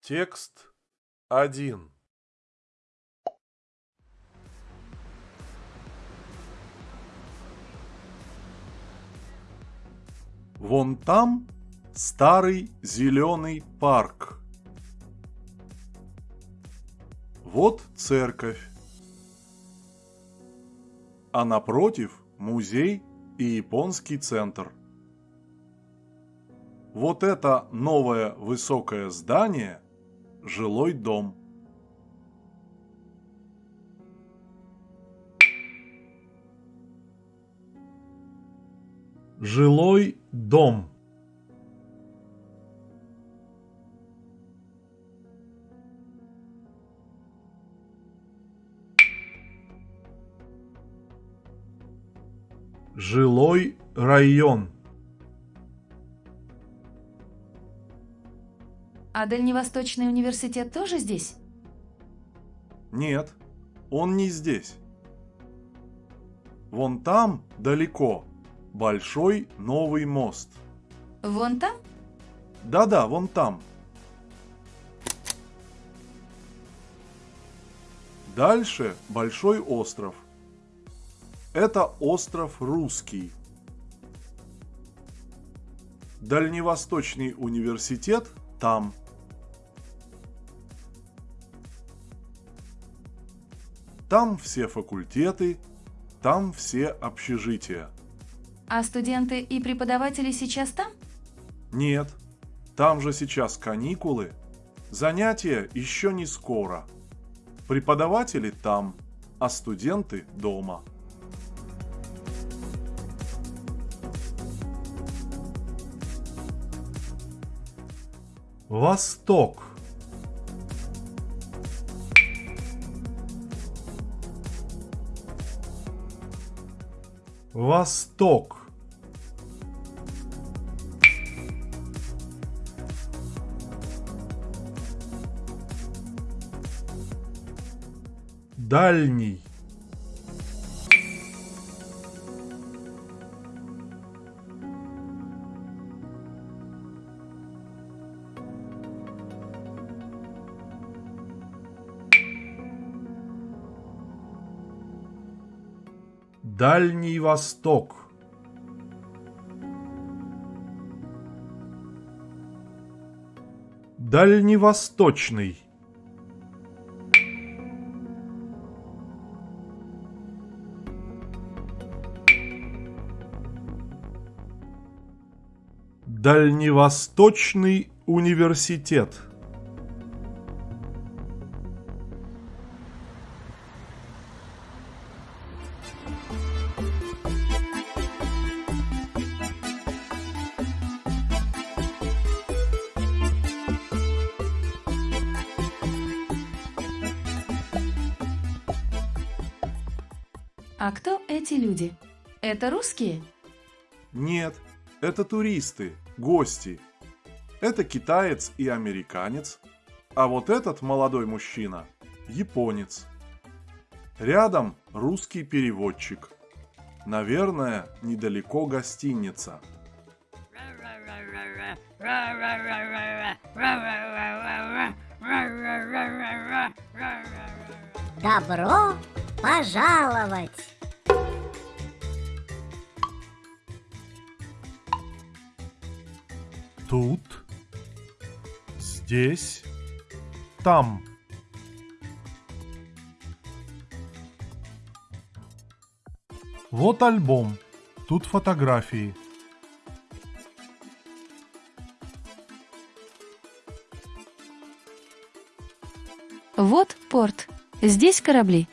Текст 1 Вон там старый зеленый парк. Вот церковь. А напротив музей и японский центр. Вот это новое высокое здание – жилой дом. Жилой дом. Жилой район. А Дальневосточный университет тоже здесь? Нет, он не здесь. Вон там, далеко, большой новый мост. Вон там? Да-да, вон там. Дальше большой остров. Это остров Русский. Дальневосточный университет там. Там все факультеты, там все общежития. А студенты и преподаватели сейчас там? Нет, там же сейчас каникулы. Занятия еще не скоро. Преподаватели там, а студенты дома. Восток. Восток. Дальний. Дальний Восток. Дальневосточный. Дальневосточный университет. А кто эти люди? Это русские? Нет, это туристы, гости. Это китаец и американец, а вот этот молодой мужчина – японец. Рядом русский переводчик. Наверное, недалеко гостиница. Добро пожаловать! Тут, здесь, там. Вот альбом. Тут фотографии. Вот порт. Здесь корабли.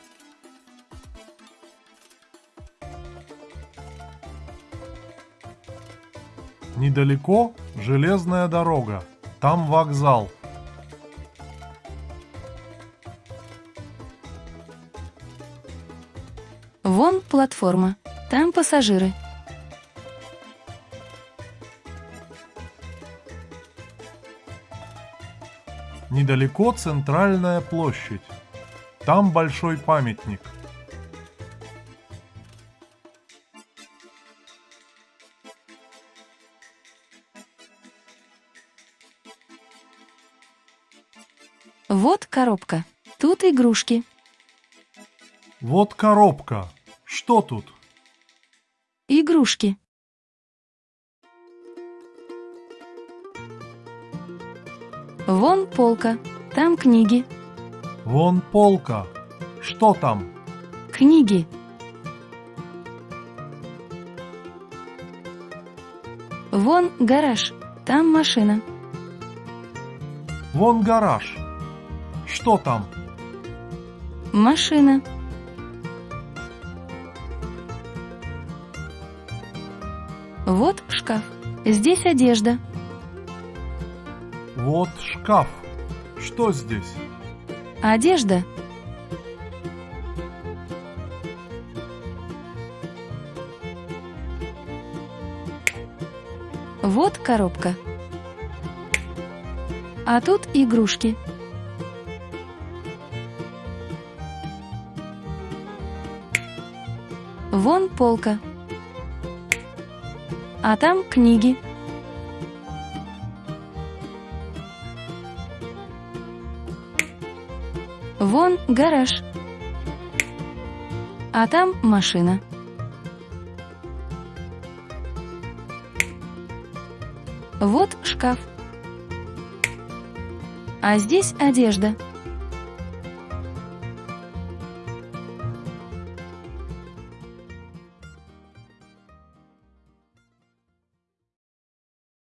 Недалеко железная дорога. Там вокзал. Вон платформа. Там пассажиры. Недалеко центральная площадь. Там большой памятник. Вот коробка. Тут игрушки. Вот коробка. Что тут? Игрушки. Вон полка. Там книги. Вон полка. Что там? Книги. Вон гараж. Там машина. Вон гараж. Что там? Машина. Вот шкаф. Здесь одежда. Вот шкаф. Что здесь? Одежда. Вот коробка. А тут игрушки. Вон полка. А там книги. Вон гараж. А там машина. Вот шкаф. А здесь одежда.